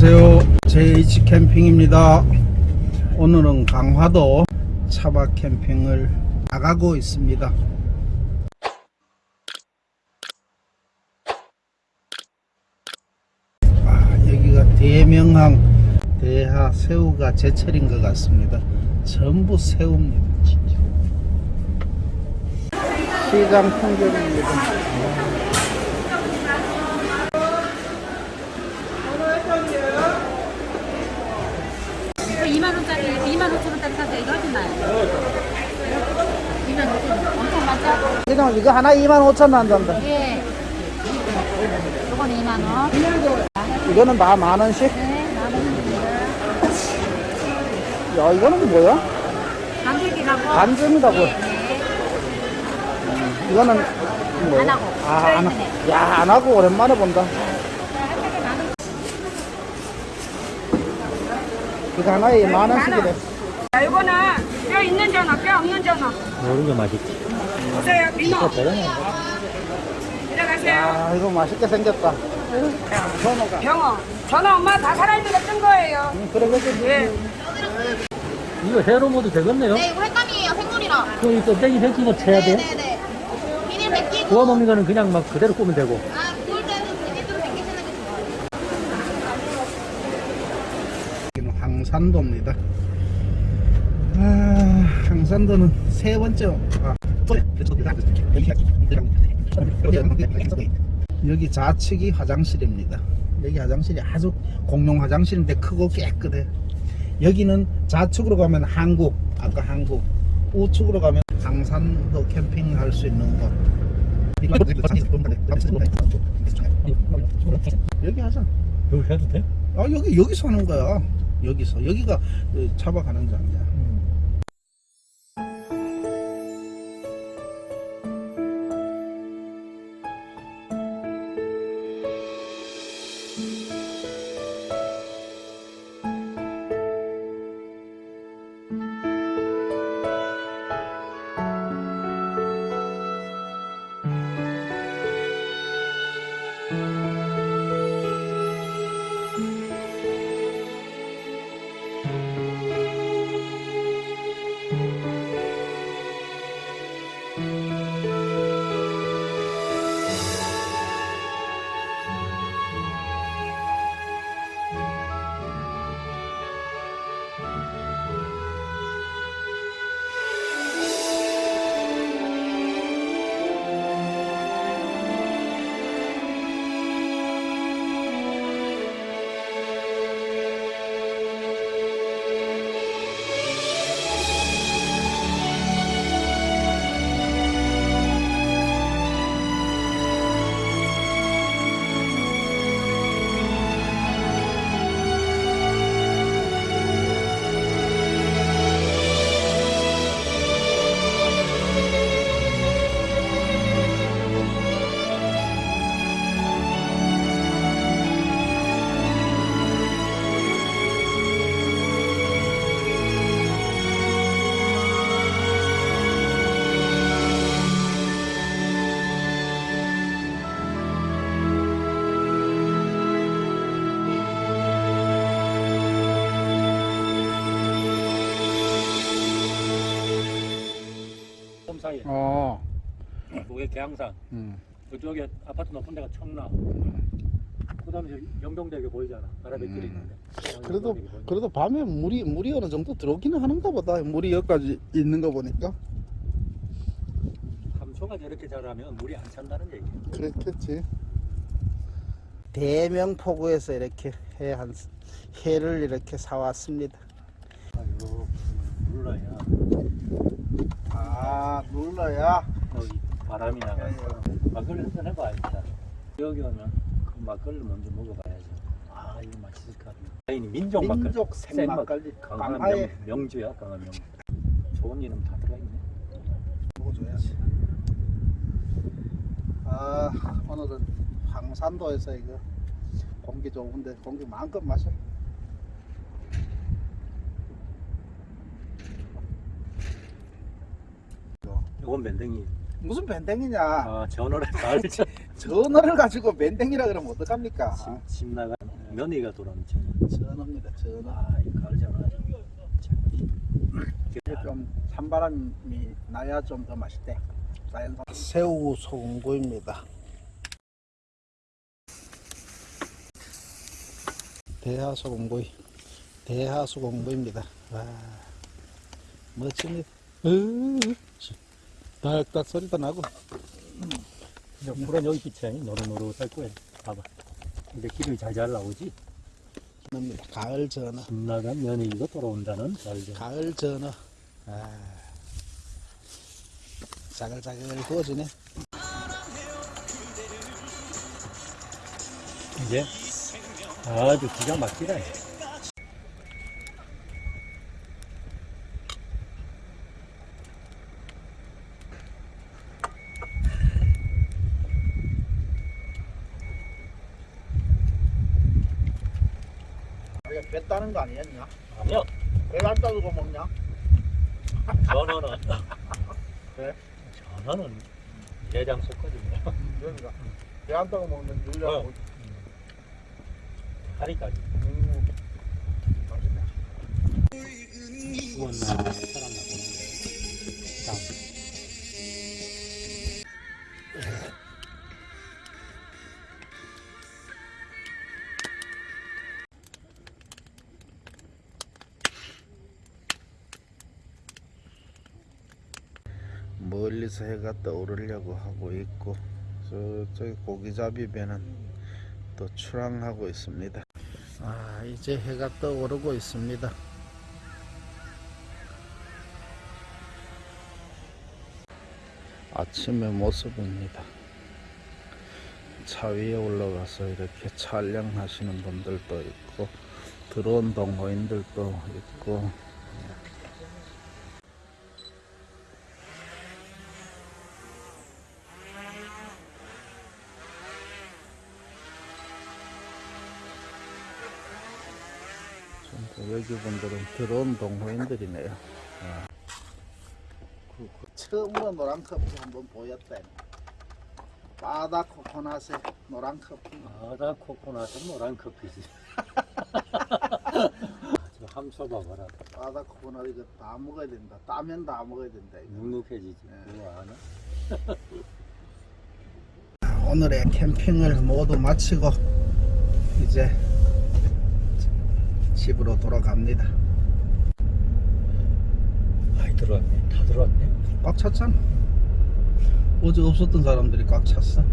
안녕하세요. JH 캠핑입니다. 오늘은 강화도 차박 캠핑을 나가고 있습니다. 아, 여기가 대명항 대하 새우가 제철인 것 같습니다. 전부 새우입니다 시장 풍경입니다 2만 원짜리 2만 5천 원짜리 사세요. 이거 하지 마요. 2만 5천 원. 엄청 많죠? 이거, 이거 하나 2만 5천 원단다 예. 이건 2만 원. 이거는 다 만 원씩 네, 만 원입니다. 야 이거는 뭐야? 간들기라고. 반전이라고 네, 네. 이거는 뭐야? 안 하고. 아, 안 하고. 야, 안 하고 오랜만에 본다. 이거 하나에 만 원씩이래. 자, 이거는 뼈 있는 전어, 뼈 없는 전어. 모르는 게 맛있지. 보세요, 민어. 들어가세요. 야, 이거 맛있게 생겼다. 전어가. 병어. 전어 엄마 다 살아있는 거 뜬 거예요. 응, 그래, 그래. 예. 이거 회로 모드 되겠네요. 네, 이거 횟감이에요. 생물이라. 그럼 이 껍데기 생기고 쳐야 돼. 네네네. 비닐 벗기고. 구워 먹는 거는 그냥 막 그대로 꾸면 되고. 아, 구울 때는 비닐로 벗기시는 게 좋아요. 여기는 황산도입니다. 아, 황산도는 세 번째. 아, 여기 좌측이 화장실입니다. 여기 화장실이 아주 공용 화장실인데 크고 깨끗해. 여기는 좌측으로 가면 한국, 아까 한국, 우측으로 가면 황산도 캠핑할 수 있는 곳. 여기 하자. 여기 해도 돼? 아 여기 여기서 하는 거야. 여기서 여기가 어, 차박하는 장이야. 사이에. 어. 그게 계양산. 음. 그쪽에 아파트 높은 데가 청라. 그 다음에 저기 연병대교 보이잖아. 바라뱃길이 있는데. 그래도 연병대교 보이는데. 그래도 밤에 물이 물이 어느 정도 들어오기는 하는가 보다. 물이 여기까지 있는 거 보니까 감초가 저렇게 자라면 물이 안 찬다는 얘기야. 그렇겠지. 대명포구에서 이렇게 해한 해를 이렇게 사왔습니다. 아이고, 몰라야. 아 눌러야. 여기 바람이 나가. 막걸리 한잔 해봐, 일단. 여기 오면 그 막걸리 먼저 먹어봐야지. 아, 이거 맛있을 것 같네. 아니, 민족 막걸리. 민족 생막걸리. 강한 명, 명주야, 강한 명. 좋은 이름 다 들어있네. 먹어줘야지. 아 오늘은 황산도에서 이거 공기 좋은데 공기 마음껏 마셔. 이건 밴댕이. 무슨 밴댕이냐? 아, 전월에 잘 전어를 가지고 밴댕이라 그러면 어떡합니까? 집, 집 나가는 며느리가. 전어입니다. 전어. 아, 이 가을 전화죠. 이게 좀 찬바람이 나야 좀 더 맛있대. 자연산 새우 소금구이입니다. 대하 소금구이, 대하 소금구이입니다. 와, 멋집니다. 으, 딱딱 소리도 나고. 근데 불은 여기 빛이 노릇노릇할 거예요. 봐봐. 근데 기름이 잘잘 나오지? 가을 전어, 집 나간 며느리가 돌아온다는 가을 전화. 가을 전어. 아, 자글자글 구워지네. 이제 아주 기가 막히다. 따는 거 아니었냐? 아니요. 배안 따고 먹냐? 전어는 그래? 전어는 대장 속거든요. 그러니까 배안 따고 먹는 유일한 어. 다리까지. 음, 맛있네. 구웠나 사람 나보는데. 멀리서 해가 떠오르려고 하고 있고 저쪽에 고기잡이 배는 또 출항하고 있습니다. 아 이제 해가 떠오르고 있습니다. 아침의 모습입니다. 차 위에 올라가서 이렇게 촬영하시는 분들도 있고 드론 동호인들도 있고 여기 분들은 드론 동호인들이네요. 아. 그, 그 처음으로 노란 커피 한번 보였다. 바다 코코넛에 노란 커피. 바다 코코넛은 노란 커피지. 저 함소 봐봐라. 바다 코코넛 이거 다 먹어야 된다. 따면 다 먹어야 된다. 이거. 눅눅해지지. 네. 오늘의 캠핑을 모두 마치고 이제 집으로 돌아갑니다. 많이 들어왔네. 다 들어왔네. 꽉 찼잖아. 어제 없었던 사람들이 꽉 찼어.